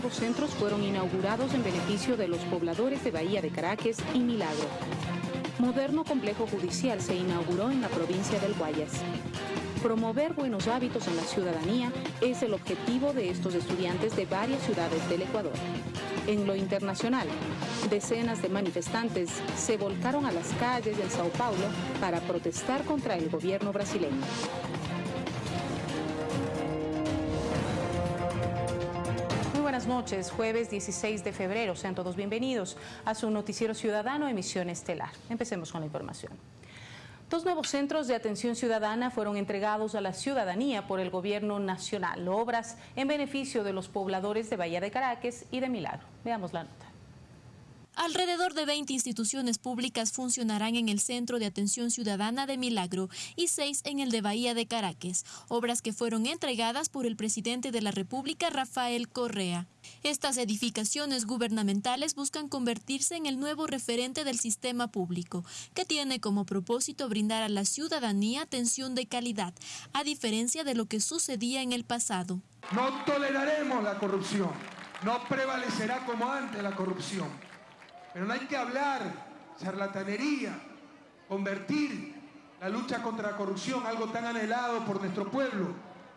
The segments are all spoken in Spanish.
nuevos centros fueron inaugurados en beneficio de los pobladores de Bahía de Caracas y Milagro. Moderno complejo judicial se inauguró en la provincia del Guayas. Promover buenos hábitos en la ciudadanía es el objetivo de estos estudiantes de varias ciudades del Ecuador. En lo internacional, decenas de manifestantes se volcaron a las calles de Sao Paulo para protestar contra el gobierno brasileño. Buenas noches, jueves 16 de febrero. Sean todos bienvenidos a su noticiero ciudadano emisión estelar. Empecemos con la información. Dos nuevos centros de atención ciudadana fueron entregados a la ciudadanía por el gobierno nacional, obras en beneficio de los pobladores de Bahía de Caracas y de Milagro. Veamos la nota. Alrededor de 20 instituciones públicas funcionarán en el Centro de Atención Ciudadana de Milagro y seis en el de Bahía de Caracas, obras que fueron entregadas por el presidente de la República, Rafael Correa. Estas edificaciones gubernamentales buscan convertirse en el nuevo referente del sistema público, que tiene como propósito brindar a la ciudadanía atención de calidad, a diferencia de lo que sucedía en el pasado. No toleraremos la corrupción, no prevalecerá como antes la corrupción, pero no hay que hablar charlatanería, convertir la lucha contra la corrupción, algo tan anhelado por nuestro pueblo,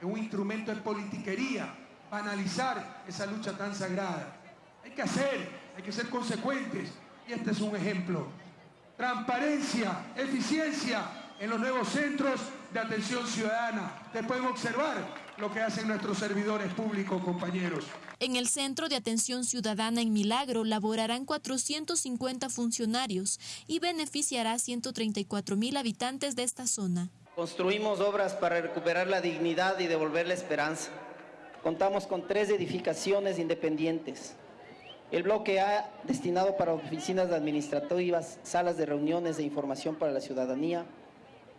en un instrumento de politiquería banalizar esa lucha tan sagrada. Hay que hacer, hay que ser consecuentes y este es un ejemplo. Transparencia, eficiencia en los nuevos centros de atención ciudadana. Ustedes pueden observar lo que hacen nuestros servidores públicos, compañeros. En el Centro de Atención Ciudadana en Milagro laborarán 450 funcionarios y beneficiará a 134 mil habitantes de esta zona. Construimos obras para recuperar la dignidad y devolver la esperanza. Contamos con tres edificaciones independientes. El bloque A, destinado para oficinas administrativas, salas de reuniones e información para la ciudadanía.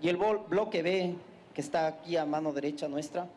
Y el bloque B, que está aquí a mano derecha nuestra,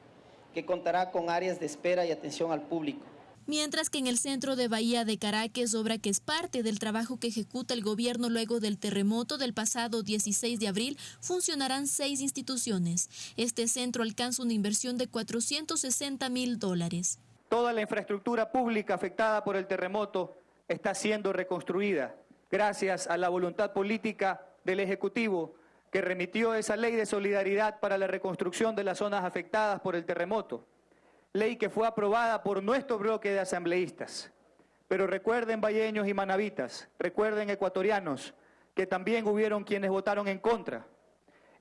que contará con áreas de espera y atención al público mientras que en el centro de Bahía de Caracas, obra que es parte del trabajo que ejecuta el gobierno luego del terremoto del pasado 16 de abril, funcionarán seis instituciones. Este centro alcanza una inversión de 460 mil dólares. Toda la infraestructura pública afectada por el terremoto está siendo reconstruida gracias a la voluntad política del Ejecutivo que remitió esa ley de solidaridad para la reconstrucción de las zonas afectadas por el terremoto ley que fue aprobada por nuestro bloque de asambleístas. Pero recuerden, valleños y manavitas, recuerden, ecuatorianos, que también hubieron quienes votaron en contra.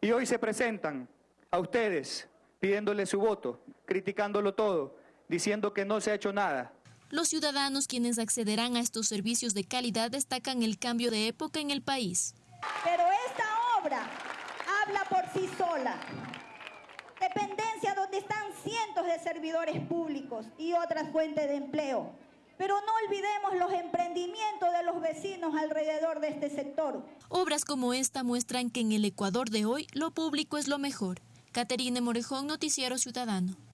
Y hoy se presentan a ustedes pidiéndole su voto, criticándolo todo, diciendo que no se ha hecho nada. Los ciudadanos quienes accederán a estos servicios de calidad destacan el cambio de época en el país. Pero esta obra sí sola dependencia donde están cientos de servidores públicos y otras fuentes de empleo. Pero no olvidemos los emprendimientos de los vecinos alrededor de este sector. Obras como esta muestran que en el Ecuador de hoy lo público es lo mejor. Caterine Morejón, Noticiero Ciudadano.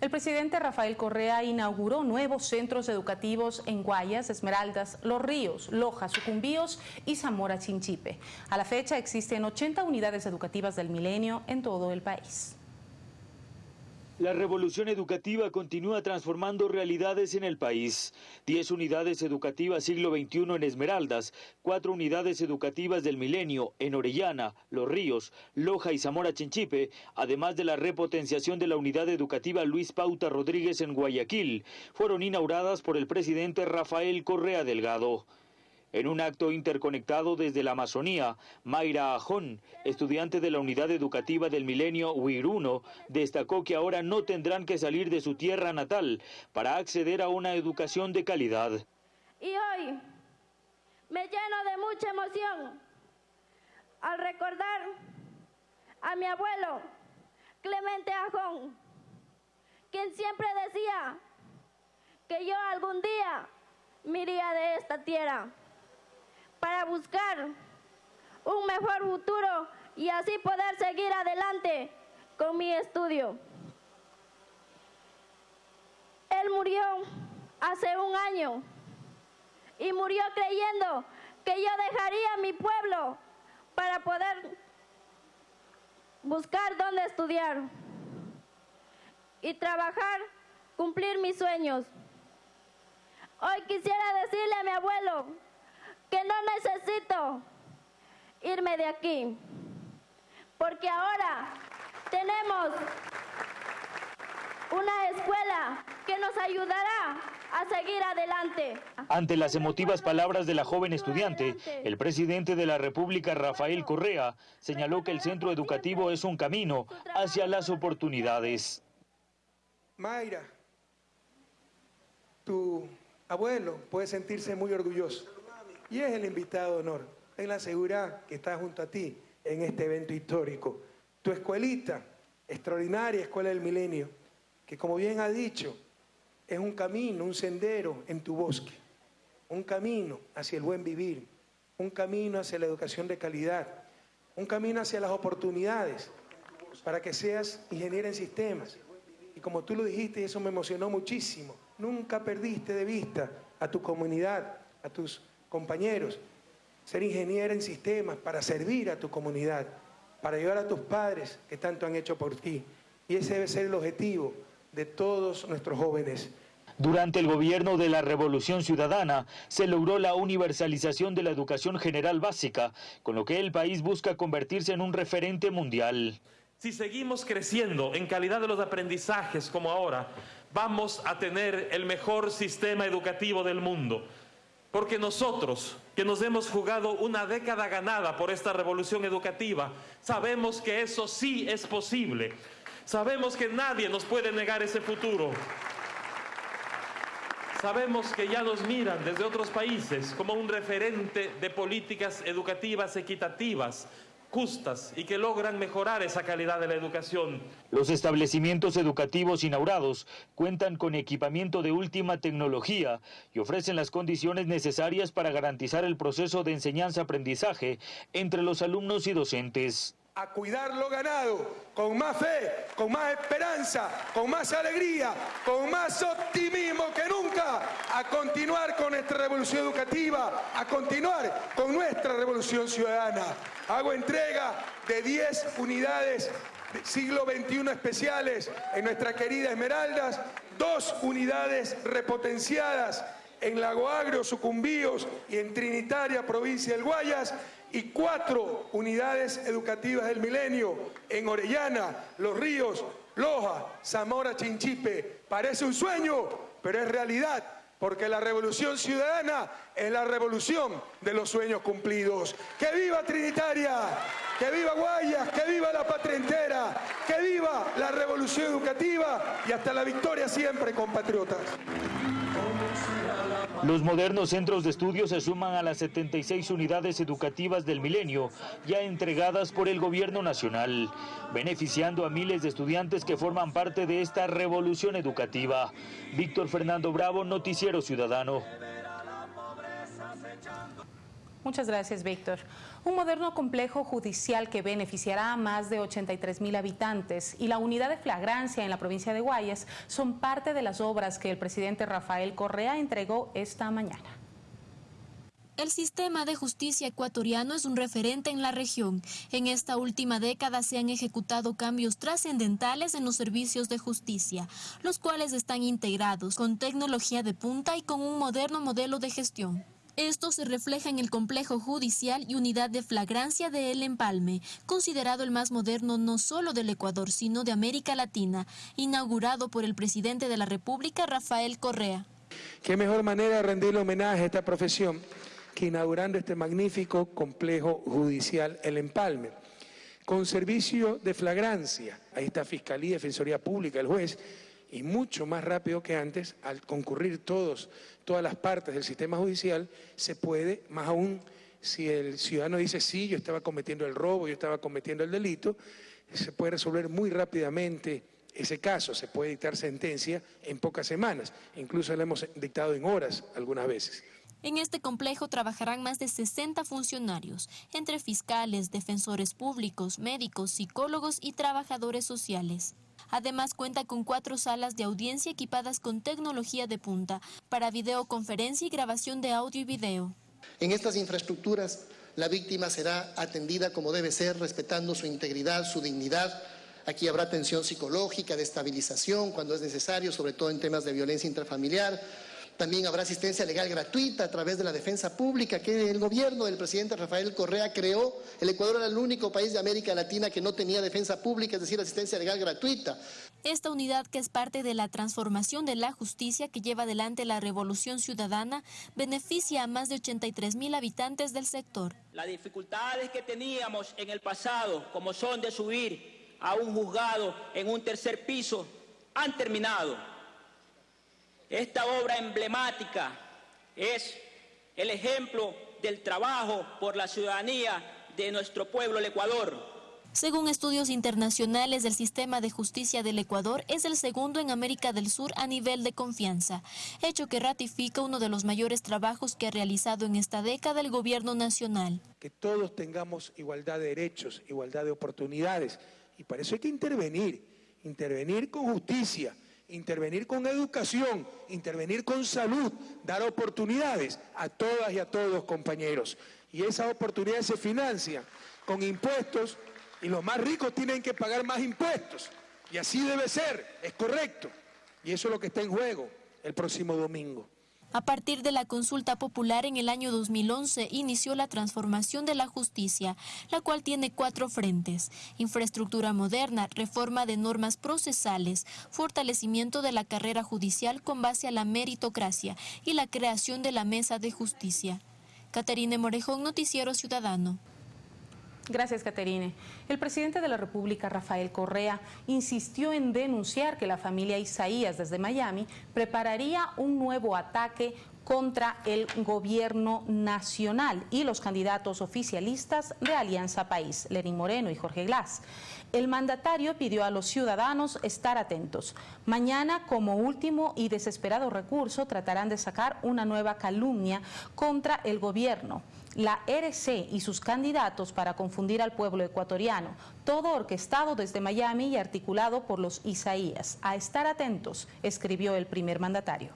El presidente Rafael Correa inauguró nuevos centros educativos en Guayas, Esmeraldas, Los Ríos, Loja, Sucumbíos y Zamora Chinchipe. A la fecha existen 80 unidades educativas del milenio en todo el país. La revolución educativa continúa transformando realidades en el país. Diez unidades educativas siglo XXI en Esmeraldas, cuatro unidades educativas del milenio en Orellana, Los Ríos, Loja y Zamora Chinchipe, además de la repotenciación de la unidad educativa Luis Pauta Rodríguez en Guayaquil, fueron inauguradas por el presidente Rafael Correa Delgado. En un acto interconectado desde la Amazonía, Mayra Ajón, estudiante de la unidad educativa del milenio Huiruno, destacó que ahora no tendrán que salir de su tierra natal para acceder a una educación de calidad. Y hoy me lleno de mucha emoción al recordar a mi abuelo Clemente Ajón, quien siempre decía que yo algún día me de esta tierra para buscar un mejor futuro y así poder seguir adelante con mi estudio. Él murió hace un año y murió creyendo que yo dejaría mi pueblo para poder buscar dónde estudiar y trabajar, cumplir mis sueños. Hoy quisiera decirle a mi abuelo que no necesito irme de aquí, porque ahora tenemos una escuela que nos ayudará a seguir adelante. Ante las emotivas palabras de la joven estudiante, el presidente de la República, Rafael Correa, señaló que el centro educativo es un camino hacia las oportunidades. Mayra, tu abuelo puede sentirse muy orgulloso y es el invitado de honor. Ten la seguridad que está junto a ti en este evento histórico. Tu escuelita, extraordinaria Escuela del Milenio, que como bien ha dicho, es un camino, un sendero en tu bosque, un camino hacia el buen vivir, un camino hacia la educación de calidad, un camino hacia las oportunidades para que seas ingeniero en sistemas. Y como tú lo dijiste, eso me emocionó muchísimo, nunca perdiste de vista a tu comunidad, a tus compañeros, ser ingeniero en sistemas para servir a tu comunidad, para ayudar a tus padres que tanto han hecho por ti. Y ese debe ser el objetivo de todos nuestros jóvenes. Durante el gobierno de la Revolución Ciudadana se logró la universalización de la educación general básica, con lo que el país busca convertirse en un referente mundial. Si seguimos creciendo en calidad de los aprendizajes como ahora, vamos a tener el mejor sistema educativo del mundo. Porque nosotros, que nos hemos jugado una década ganada por esta revolución educativa, sabemos que eso sí es posible. Sabemos que nadie nos puede negar ese futuro. Sabemos que ya nos miran desde otros países como un referente de políticas educativas equitativas, justas y que logran mejorar esa calidad de la educación. Los establecimientos educativos inaugurados cuentan con equipamiento de última tecnología y ofrecen las condiciones necesarias para garantizar el proceso de enseñanza-aprendizaje entre los alumnos y docentes a cuidar lo ganado, con más fe, con más esperanza, con más alegría, con más optimismo que nunca, a continuar con nuestra revolución educativa, a continuar con nuestra revolución ciudadana. Hago entrega de 10 unidades siglo XXI especiales en nuestra querida Esmeraldas, dos unidades repotenciadas en Lago Agrio, Sucumbíos y en Trinitaria, provincia del Guayas, y cuatro unidades educativas del milenio en Orellana, Los Ríos, Loja, Zamora, Chinchipe. Parece un sueño, pero es realidad, porque la revolución ciudadana es la revolución de los sueños cumplidos. ¡Que viva Trinitaria! ¡Que viva Guayas! ¡Que viva la patria entera! ¡Que viva la revolución educativa! Y hasta la victoria siempre, compatriotas. Los modernos centros de estudio se suman a las 76 unidades educativas del milenio ya entregadas por el gobierno nacional, beneficiando a miles de estudiantes que forman parte de esta revolución educativa. Víctor Fernando Bravo, Noticiero Ciudadano. Muchas gracias, Víctor. Un moderno complejo judicial que beneficiará a más de 83 mil habitantes y la unidad de flagrancia en la provincia de Guayas son parte de las obras que el presidente Rafael Correa entregó esta mañana. El sistema de justicia ecuatoriano es un referente en la región. En esta última década se han ejecutado cambios trascendentales en los servicios de justicia, los cuales están integrados con tecnología de punta y con un moderno modelo de gestión. Esto se refleja en el complejo judicial y unidad de flagrancia de El Empalme, considerado el más moderno no solo del Ecuador, sino de América Latina, inaugurado por el presidente de la República, Rafael Correa. ¿Qué mejor manera de rendirle homenaje a esta profesión que inaugurando este magnífico complejo judicial El Empalme? Con servicio de flagrancia, ahí está Fiscalía, Defensoría Pública, el juez, y mucho más rápido que antes, al concurrir todos, todas las partes del sistema judicial, se puede, más aún si el ciudadano dice, sí, yo estaba cometiendo el robo, yo estaba cometiendo el delito, se puede resolver muy rápidamente ese caso, se puede dictar sentencia en pocas semanas, incluso la hemos dictado en horas algunas veces. En este complejo trabajarán más de 60 funcionarios, entre fiscales, defensores públicos, médicos, psicólogos y trabajadores sociales. Además cuenta con cuatro salas de audiencia equipadas con tecnología de punta para videoconferencia y grabación de audio y video. En estas infraestructuras la víctima será atendida como debe ser, respetando su integridad, su dignidad. Aquí habrá atención psicológica, de estabilización cuando es necesario, sobre todo en temas de violencia intrafamiliar También habrá asistencia legal gratuita a través de la defensa pública que el gobierno del presidente Rafael Correa creó. El Ecuador era el único país de América Latina que no tenía defensa pública, es decir, asistencia legal gratuita. Esta unidad, que es parte de la transformación de la justicia que lleva adelante la Revolución Ciudadana, beneficia a más de 83 mil habitantes del sector. Las dificultades que teníamos en el pasado, como son de subir a un juzgado en un tercer piso, han terminado. Esta obra emblemática es el ejemplo del trabajo por la ciudadanía de nuestro pueblo, el Ecuador. Según estudios internacionales, el sistema de justicia del Ecuador es el segundo en América del Sur a nivel de confianza, hecho que ratifica uno de los mayores trabajos que ha realizado en esta década el gobierno nacional. Que todos tengamos igualdad de derechos, igualdad de oportunidades, y para eso hay que intervenir, intervenir con justicia, intervenir con educación, intervenir con salud, dar oportunidades a todas y a todos compañeros. Y esas oportunidades se financian con impuestos y los más ricos tienen que pagar más impuestos. Y así debe ser, es correcto. Y eso es lo que está en juego el próximo domingo. A partir de la consulta popular en el año 2011 inició la transformación de la justicia, la cual tiene cuatro frentes. Infraestructura moderna, reforma de normas procesales, fortalecimiento de la carrera judicial con base a la meritocracia y la creación de la mesa de justicia. Caterine Morejón, Noticiero Ciudadano. Gracias, Caterine. El presidente de la República, Rafael Correa, insistió en denunciar que la familia Isaías desde Miami prepararía un nuevo ataque contra el gobierno nacional y los candidatos oficialistas de Alianza País, Lenín Moreno y Jorge Glass. El mandatario pidió a los ciudadanos estar atentos. Mañana, como último y desesperado recurso, tratarán de sacar una nueva calumnia contra el gobierno la RC y sus candidatos para confundir al pueblo ecuatoriano, todo orquestado desde Miami y articulado por los Isaías. A estar atentos, escribió el primer mandatario.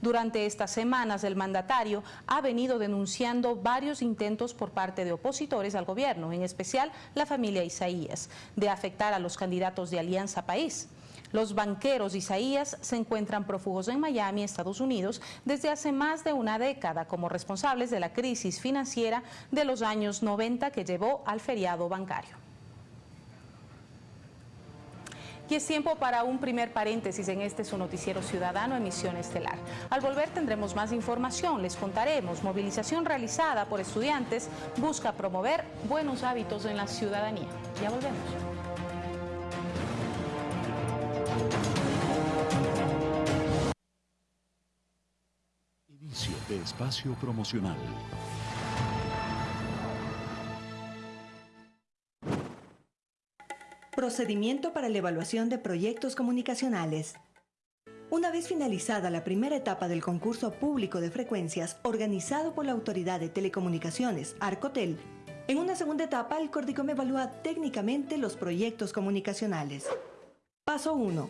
Durante estas semanas, el mandatario ha venido denunciando varios intentos por parte de opositores al gobierno, en especial la familia Isaías, de afectar a los candidatos de Alianza País. Los banqueros Isaías se encuentran prófugos en Miami, Estados Unidos, desde hace más de una década como responsables de la crisis financiera de los años 90 que llevó al feriado bancario. Y es tiempo para un primer paréntesis en este su noticiero ciudadano Emisión Estelar. Al volver tendremos más información, les contaremos movilización realizada por estudiantes busca promover buenos hábitos en la ciudadanía. Ya volvemos. Inicio de espacio promocional. Procedimiento para la evaluación de proyectos comunicacionales. Una vez finalizada la primera etapa del concurso público de frecuencias organizado por la Autoridad de Telecomunicaciones, Arcotel, en una segunda etapa el Cordicom evalúa técnicamente los proyectos comunicacionales. Paso 1.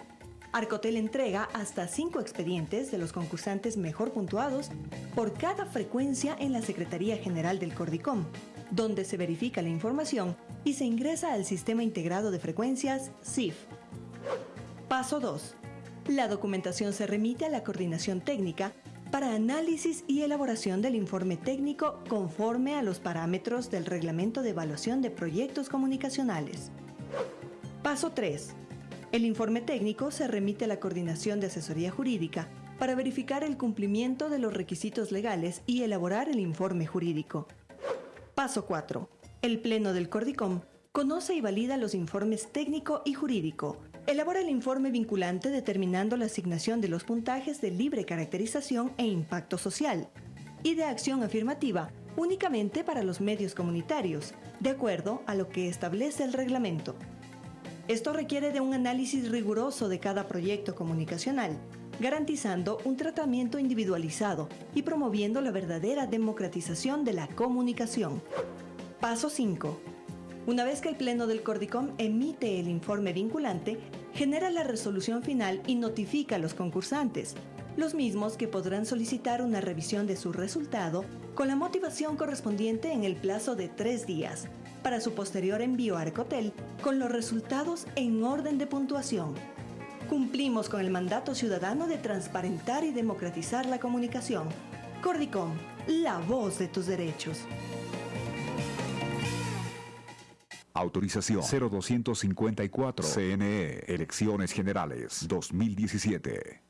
Arcotel entrega hasta 5 expedientes de los concursantes mejor puntuados por cada frecuencia en la Secretaría General del Cordicom, donde se verifica la información y se ingresa al Sistema Integrado de Frecuencias SIF. Paso 2. La documentación se remite a la Coordinación Técnica para análisis y elaboración del informe técnico conforme a los parámetros del Reglamento de Evaluación de Proyectos Comunicacionales. Paso 3 el informe técnico se remite a la Coordinación de Asesoría Jurídica para verificar el cumplimiento de los requisitos legales y elaborar el informe jurídico. Paso 4. El Pleno del Cordicom conoce y valida los informes técnico y jurídico. Elabora el informe vinculante determinando la asignación de los puntajes de libre caracterización e impacto social y de acción afirmativa únicamente para los medios comunitarios, de acuerdo a lo que establece el reglamento. Esto requiere de un análisis riguroso de cada proyecto comunicacional, garantizando un tratamiento individualizado y promoviendo la verdadera democratización de la comunicación. Paso 5. Una vez que el Pleno del Cordicom emite el informe vinculante, genera la resolución final y notifica a los concursantes, los mismos que podrán solicitar una revisión de su resultado con la motivación correspondiente en el plazo de tres días, para su posterior envío a Arcotel con los resultados en orden de puntuación. cumplimos con el mandato ciudadano de transparentar y democratizar la comunicación. Cordicom, la voz de tus derechos. Autorización 0254 CNE Elecciones Generales 2017.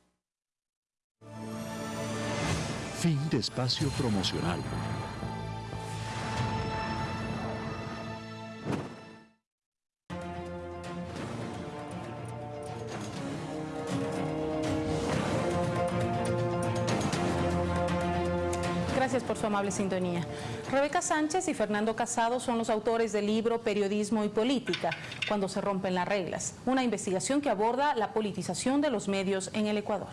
Fin de espacio promocional. Su amable sintonía. Rebeca Sánchez y Fernando Casado son los autores del libro Periodismo y Política, cuando se rompen las reglas, una investigación que aborda la politización de los medios en el Ecuador.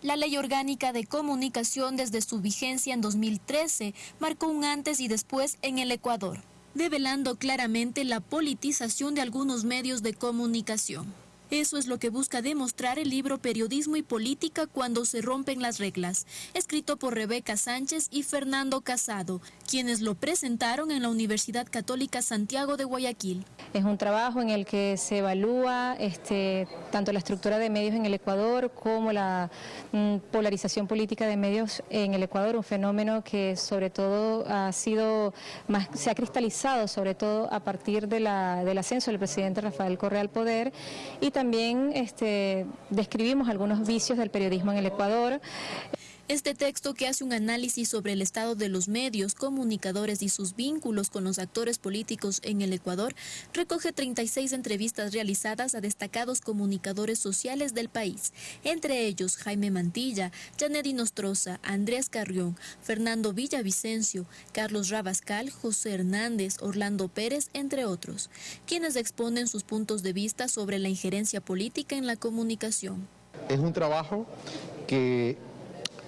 La Ley Orgánica de Comunicación desde su vigencia en 2013 marcó un antes y después en el Ecuador, develando claramente la politización de algunos medios de comunicación. Eso es lo que busca demostrar el libro Periodismo y Política cuando se rompen las reglas, escrito por Rebeca Sánchez y Fernando Casado, quienes lo presentaron en la Universidad Católica Santiago de Guayaquil. Es un trabajo en el que se evalúa este, tanto la estructura de medios en el Ecuador como la mm, polarización política de medios en el Ecuador, un fenómeno que sobre todo ha sido más, se ha cristalizado sobre todo a partir del ascenso del presidente Rafael Correa al poder y también este, describimos algunos vicios del periodismo en el Ecuador. Este texto que hace un análisis sobre el estado de los medios, comunicadores y sus vínculos con los actores políticos en el Ecuador recoge 36 entrevistas realizadas a destacados comunicadores sociales del país, entre ellos Jaime Mantilla, Janet Nostroza, Andrés Carrión, Fernando Villavicencio, Carlos Rabascal, José Hernández, Orlando Pérez, entre otros, quienes exponen sus puntos de vista sobre la injerencia política en la comunicación. Es un trabajo que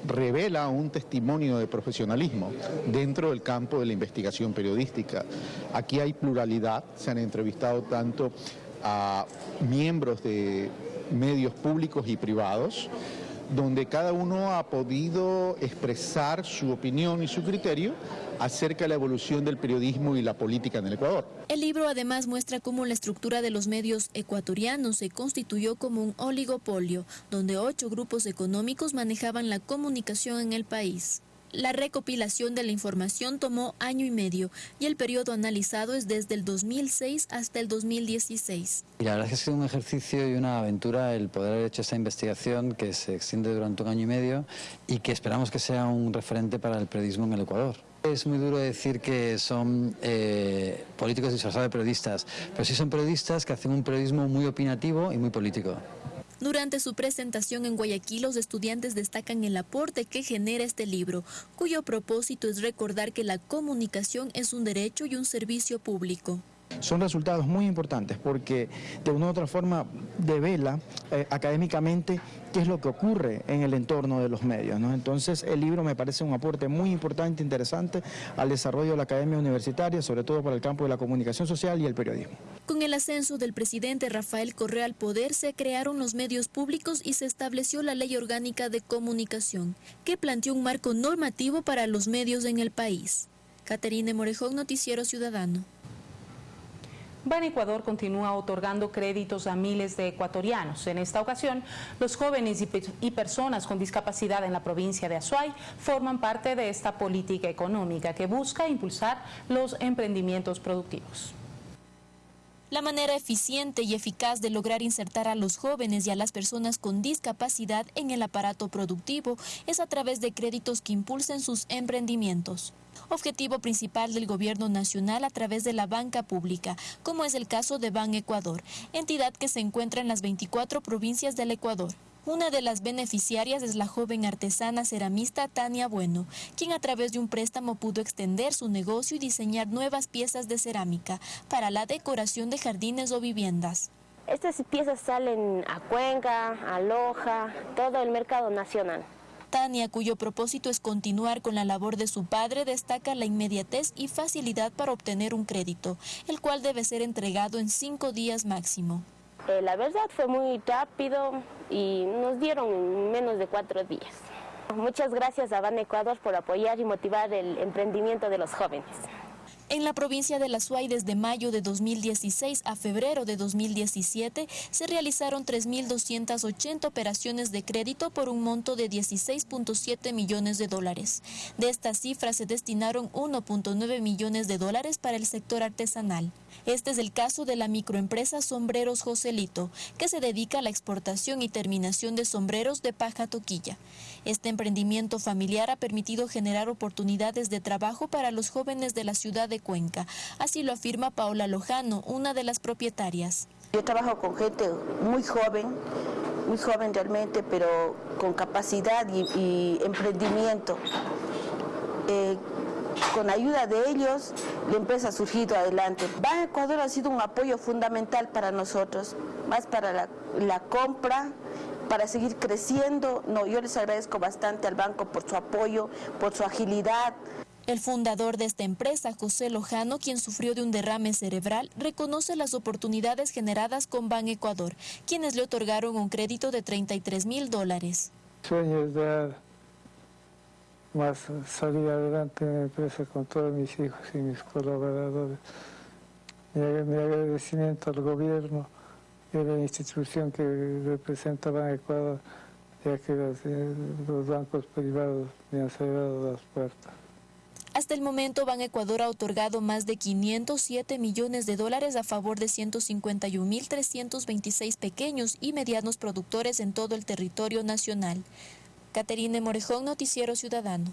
revela un testimonio de profesionalismo dentro del campo de la investigación periodística. Aquí hay pluralidad, se han entrevistado tanto a miembros de medios públicos y privados, donde cada uno ha podido expresar su opinión y su criterio acerca de la evolución del periodismo y la política en el Ecuador. El libro además muestra cómo la estructura de los medios ecuatorianos se constituyó como un oligopolio, donde ocho grupos económicos manejaban la comunicación en el país. La recopilación de la información tomó año y medio y el periodo analizado es desde el 2006 hasta el 2016. Y la verdad es que ha sido un ejercicio y una aventura el poder haber hecho esta investigación que se extiende durante un año y medio y que esperamos que sea un referente para el periodismo en el Ecuador. Es muy duro decir que son eh, políticos disfrazados de periodistas, pero sí son periodistas que hacen un periodismo muy opinativo y muy político. Durante su presentación en Guayaquil, los estudiantes destacan el aporte que genera este libro, cuyo propósito es recordar que la comunicación es un derecho y un servicio público son resultados muy importantes porque de una u otra forma devela eh, académicamente qué es lo que ocurre en el entorno de los medios. Entonces el libro me parece un aporte muy importante, interesante al desarrollo de la academia universitaria, sobre todo para el campo de la comunicación social y el periodismo. Con el ascenso del presidente Rafael Correa al poder se crearon los medios públicos y se estableció la Ley Orgánica de Comunicación, que planteó un marco normativo para los medios en el país. Caterine Morejón, Noticiero Ciudadano. Ban Ecuador continúa otorgando créditos a miles de ecuatorianos. En esta ocasión, los jóvenes y, personas con discapacidad en la provincia de Azuay forman parte de esta política económica que busca impulsar los emprendimientos productivos. La manera eficiente y eficaz de lograr insertar a los jóvenes y a las personas con discapacidad en el aparato productivo es a través de créditos que impulsen sus emprendimientos objetivo principal del gobierno nacional a través de la banca pública, como es el caso de Ban Ecuador, entidad que se encuentra en las 24 provincias del Ecuador. Una de las beneficiarias es la joven artesana ceramista Tania Bueno, quien a través de un préstamo pudo extender su negocio y diseñar nuevas piezas de cerámica para la decoración de jardines o viviendas. Estas piezas salen a Cuenca, a Loja, todo el mercado nacional. Tania, cuyo propósito es continuar con la labor de su padre, destaca la inmediatez y facilidad para obtener un crédito, el cual debe ser entregado en cinco días máximo. Eh, la verdad fue muy rápido y nos dieron menos de cuatro días. Muchas gracias a Ban Ecuador por apoyar y motivar el emprendimiento de los jóvenes. En la provincia de La Suay, desde mayo de 2016 a febrero de 2017, se realizaron 3.280 operaciones de crédito por un monto de 16.7 millones de dólares. De esta cifra se destinaron 1.9 millones de dólares para el sector artesanal. Este es el caso de la microempresa Sombreros Joselito, que se dedica a la exportación y terminación de sombreros de paja toquilla. Este emprendimiento familiar ha permitido generar oportunidades de trabajo para los jóvenes de la ciudad de Cuenca. Así lo afirma Paola Lojano, una de las propietarias. Yo trabajo con gente muy joven, muy joven realmente, pero con capacidad y, emprendimiento. Eh, con ayuda de ellos, la empresa ha surgido adelante. Ban Ecuador ha sido un apoyo fundamental para nosotros, más para la, la compra, para seguir creciendo. No, yo les agradezco bastante al banco por su apoyo, por su agilidad. El fundador de esta empresa, José Lojano, quien sufrió de un derrame cerebral, reconoce las oportunidades generadas con Ban Ecuador, quienes le otorgaron un crédito de 33 mil dólares. Sueños de más salir adelante en la empresa con todos mis hijos y mis colaboradores. Mi, agradecimiento al gobierno y a la institución que representa Ban Ecuador, ya que los, eh, los bancos privados me han cerrado las puertas. Hasta el momento, Ban Ecuador ha otorgado más de 507 millones de dólares a favor de 151.326 pequeños y medianos productores en todo el territorio nacional. Caterine Morejón, Noticiero Ciudadano.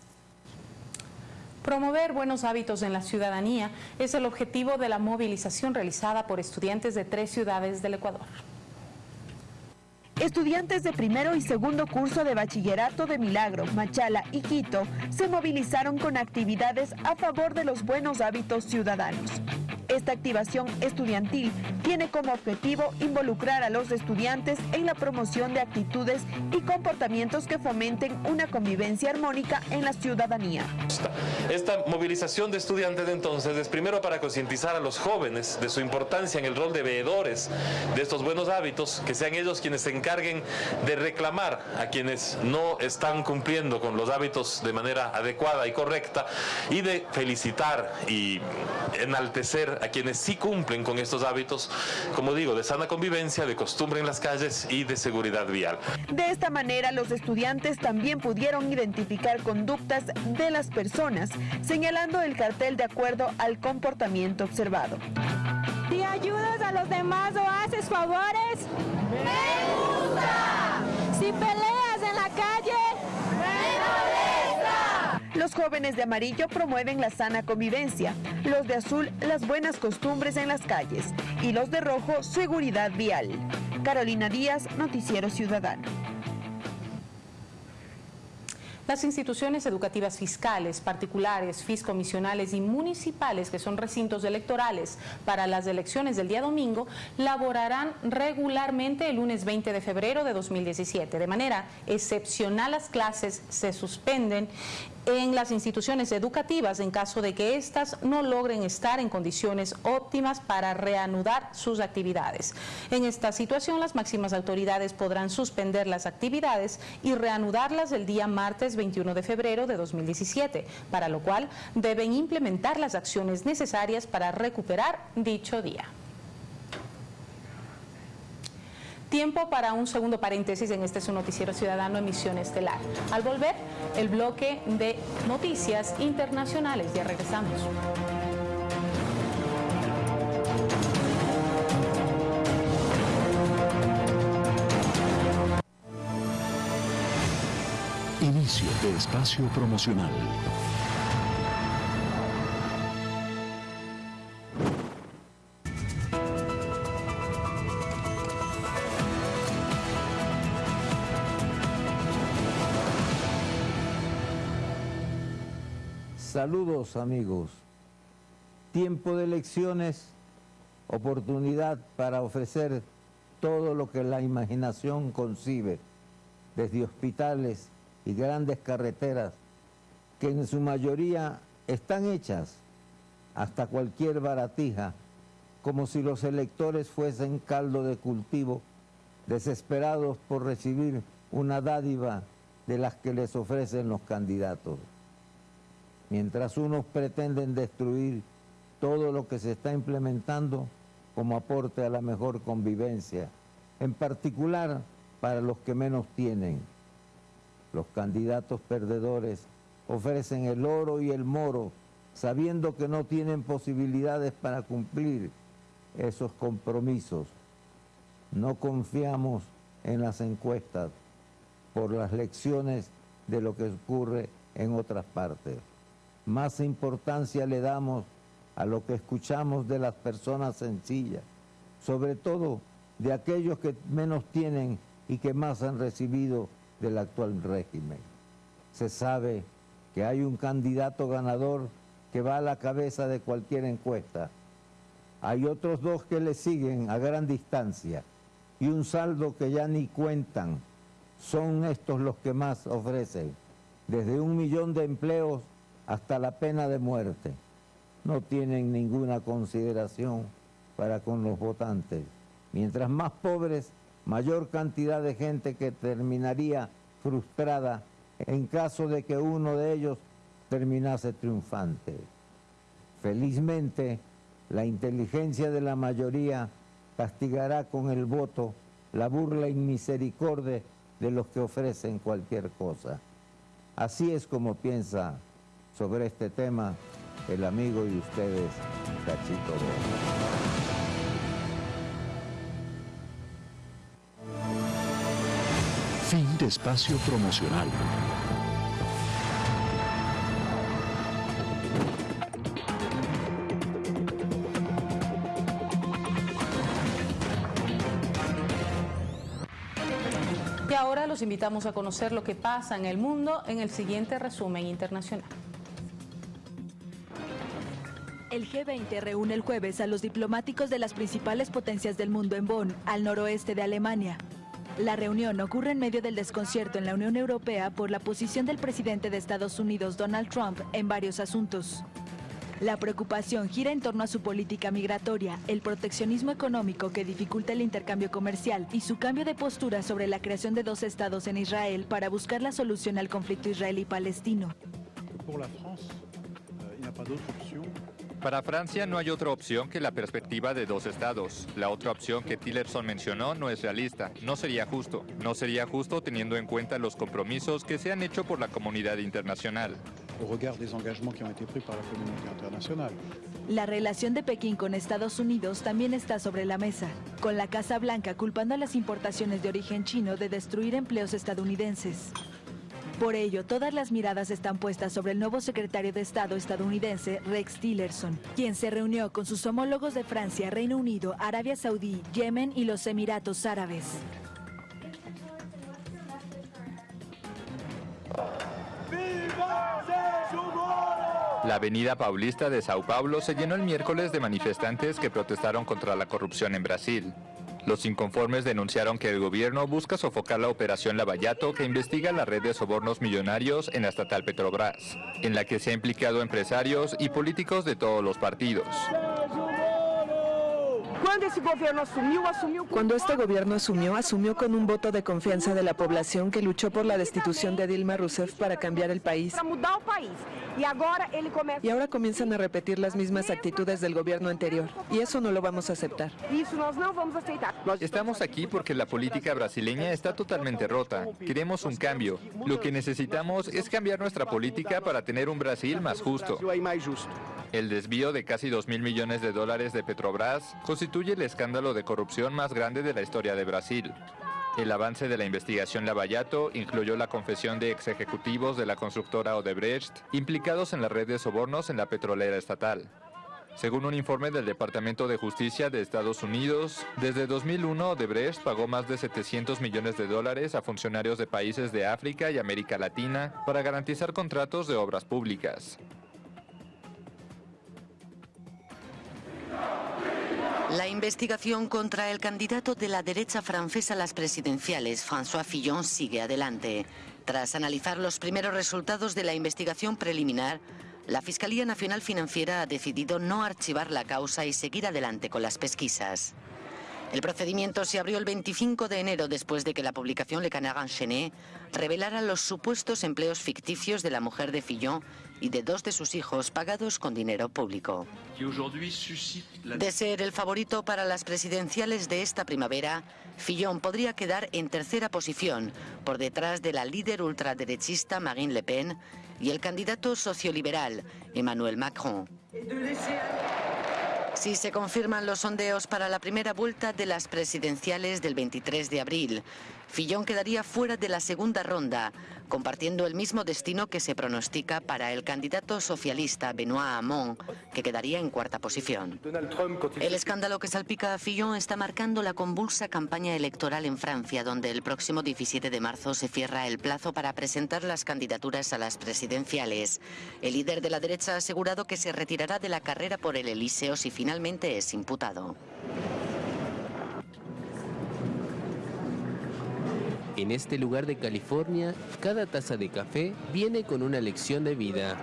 Promover buenos hábitos en la ciudadanía es el objetivo de la movilización realizada por estudiantes de tres ciudades del Ecuador. Estudiantes de primero y segundo curso de bachillerato de Milagro, Machala y Quito se movilizaron con actividades a favor de los buenos hábitos ciudadanos. Esta activación estudiantil tiene como objetivo involucrar a los estudiantes en la promoción de actitudes y comportamientos que fomenten una convivencia armónica en la ciudadanía. Esta movilización de estudiantes entonces es primero para concientizar a los jóvenes de su importancia en el rol de veedores de estos buenos hábitos, que sean ellos quienes se encarguen de reclamar a quienes no están cumpliendo con los hábitos de manera adecuada y correcta y de felicitar y enaltecer a quienes sí cumplen con estos hábitos, como digo, de sana convivencia, de costumbre en las calles y de seguridad vial. De esta manera, los estudiantes también pudieron identificar conductas de las personas, señalando el cartel de acuerdo al comportamiento observado. Si ayudas a los demás o haces favores, me gusta. Si peleas en la calle, los jóvenes de amarillo promueven la sana convivencia, los de azul las buenas costumbres en las calles y los de rojo seguridad vial. Carolina Díaz, Noticiero Ciudadano. Las instituciones educativas fiscales, particulares, fiscomisionales y municipales, que son recintos electorales para las elecciones del día domingo, laborarán regularmente el lunes 20 de febrero de 2017. De manera excepcional las clases se suspenden en las instituciones educativas en caso de que éstas no logren estar en condiciones óptimas para reanudar sus actividades. En esta situación, las máximas autoridades podrán suspender las actividades y reanudarlas el día martes 21 de febrero de 2017, para lo cual deben implementar las acciones necesarias para recuperar dicho día. Tiempo para un segundo paréntesis en este su noticiero ciudadano Emisión Estelar. Al volver, el bloque de noticias internacionales. Ya regresamos. De espacio promocional. Saludos amigos. Tiempo de elecciones, oportunidad para ofrecer todo lo que la imaginación concibe, desde hospitales y grandes carreteras, que en su mayoría están hechas hasta cualquier baratija, como si los electores fuesen caldo de cultivo, desesperados por recibir una dádiva de las que les ofrecen los candidatos mientras unos pretenden destruir todo lo que se está implementando como aporte a la mejor convivencia, en particular para los que menos tienen. Los candidatos perdedores ofrecen el oro y el moro sabiendo que no tienen posibilidades para cumplir esos compromisos. No confiamos en las encuestas por las lecciones de lo que ocurre en otras partes. Más importancia le damos a lo que escuchamos de las personas sencillas, sobre todo de aquellos que menos tienen y que más han recibido del actual régimen. Se sabe que hay un candidato ganador que va a la cabeza de cualquier encuesta. Hay otros dos que le siguen a gran distancia y un saldo que ya ni cuentan. Son estos los que más ofrecen, desde un millón de empleos hasta la pena de muerte. No tienen ninguna consideración para con los votantes. Mientras más pobres, mayor cantidad de gente que terminaría frustrada en caso de que uno de ellos terminase triunfante. Felizmente, la inteligencia de la mayoría castigará con el voto la burla y misericordia de los que ofrecen cualquier cosa. Así es como piensa sobre este tema el amigo y ustedes, Cachito Fin de espacio promocional. Y ahora los invitamos a conocer lo que pasa en el mundo en el siguiente resumen internacional. El G20 reúne el jueves a los diplomáticos de las principales potencias del mundo en Bonn, al noroeste de Alemania. La reunión ocurre en medio del desconcierto en la Unión Europea por la posición del presidente de Estados Unidos, Donald Trump, en varios asuntos. La preocupación gira en torno a su política migratoria, el proteccionismo económico que dificulta el intercambio comercial y su cambio de postura sobre la creación de dos estados en Israel para buscar la solución al conflicto israelí-palestino. Para Francia no hay otra opción que la perspectiva de dos estados. La otra opción que Tillerson mencionó no es realista, no sería justo. No sería justo teniendo en cuenta los compromisos que se han hecho por la comunidad internacional. La relación de Pekín con Estados Unidos también está sobre la mesa, con la Casa Blanca culpando a las importaciones de origen chino de destruir empleos estadounidenses. Por ello, todas las miradas están puestas sobre el nuevo secretario de Estado estadounidense, Rex Tillerson, quien se reunió con sus homólogos de Francia, Reino Unido, Arabia Saudí, Yemen y los Emiratos Árabes. La avenida Paulista de Sao Paulo se llenó el miércoles de manifestantes que protestaron contra la corrupción en Brasil. Los inconformes denunciaron que el gobierno busca sofocar la operación Lavallato que investiga la red de sobornos millonarios en la estatal Petrobras, en la que se han implicado empresarios y políticos de todos los partidos. Cuando este gobierno asumió, asumió con un voto de confianza de la población que luchó por la destitución de Dilma Rousseff para cambiar el país. Y ahora comienzan a repetir las mismas actitudes del gobierno anterior. Y eso no lo vamos a aceptar. Estamos aquí porque la política brasileña está totalmente rota. Queremos un cambio. Lo que necesitamos es cambiar nuestra política para tener un Brasil más justo. El desvío de casi 2 mil millones de dólares de Petrobras constituye el escándalo de corrupción más grande de la historia de Brasil. El avance de la investigación Lavallato incluyó la confesión de ex ejecutivos de la constructora Odebrecht implicados en la red de sobornos en la petrolera estatal. Según un informe del Departamento de Justicia de Estados Unidos, desde 2001 Odebrecht pagó más de 700 millones de dólares a funcionarios de países de África y América Latina para garantizar contratos de obras públicas. Investigación contra el candidato de la derecha francesa a las presidenciales, François Fillon, sigue adelante. Tras analizar los primeros resultados de la investigación preliminar, la Fiscalía Nacional Financiera ha decidido no archivar la causa y seguir adelante con las pesquisas. El procedimiento se abrió el 25 de enero después de que la publicación Le Canard Enchaîné revelara los supuestos empleos ficticios de la mujer de Fillon y de dos de sus hijos pagados con dinero público. De ser el favorito para las presidenciales de esta primavera, Fillon podría quedar en tercera posición, por detrás de la líder ultraderechista Marine Le Pen y el candidato socioliberal Emmanuel Macron. Si se confirman los sondeos para la primera vuelta de las presidenciales del 23 de abril, Fillon quedaría fuera de la segunda ronda, compartiendo el mismo destino que se pronostica para el candidato socialista Benoît Hamon, que quedaría en cuarta posición. El escándalo que salpica a Fillon está marcando la convulsa campaña electoral en Francia, donde el próximo 17 de marzo se cierra el plazo para presentar las candidaturas a las presidenciales. El líder de la derecha ha asegurado que se retirará de la carrera por el Elíseo si finalmente es imputado. En este lugar de California, cada taza de café viene con una lección de vida.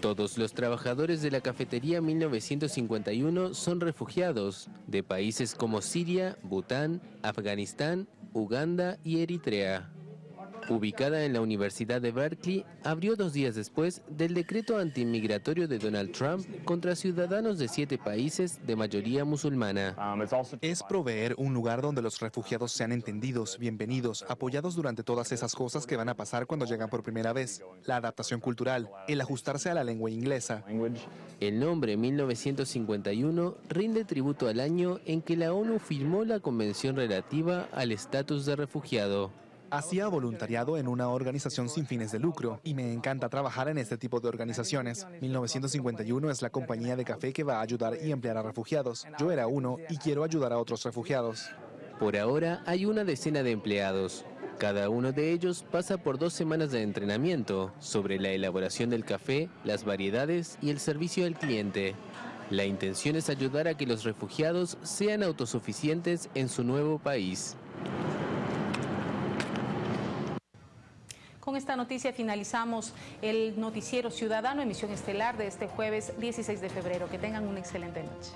Todos los trabajadores de la cafetería 1951 son refugiados de países como Siria, Bután, Afganistán, Uganda y Eritrea ubicada en la Universidad de Berkeley, abrió dos días después del decreto antimigratorio de Donald Trump contra ciudadanos de siete países de mayoría musulmana. Es proveer un lugar donde los refugiados sean entendidos, bienvenidos, apoyados durante todas esas cosas que van a pasar cuando llegan por primera vez. La adaptación cultural, el ajustarse a la lengua inglesa. El nombre 1951 rinde tributo al año en que la ONU firmó la Convención relativa al estatus de refugiado. Hacía voluntariado en una organización sin fines de lucro y me encanta trabajar en este tipo de organizaciones. 1951 es la compañía de café que va a ayudar y emplear a refugiados. Yo era uno y quiero ayudar a otros refugiados. Por ahora hay una decena de empleados. Cada uno de ellos pasa por dos semanas de entrenamiento sobre la elaboración del café, las variedades y el servicio al cliente. La intención es ayudar a que los refugiados sean autosuficientes en su nuevo país. Con esta noticia finalizamos el noticiero ciudadano, emisión estelar de este jueves 16 de febrero. Que tengan una excelente noche.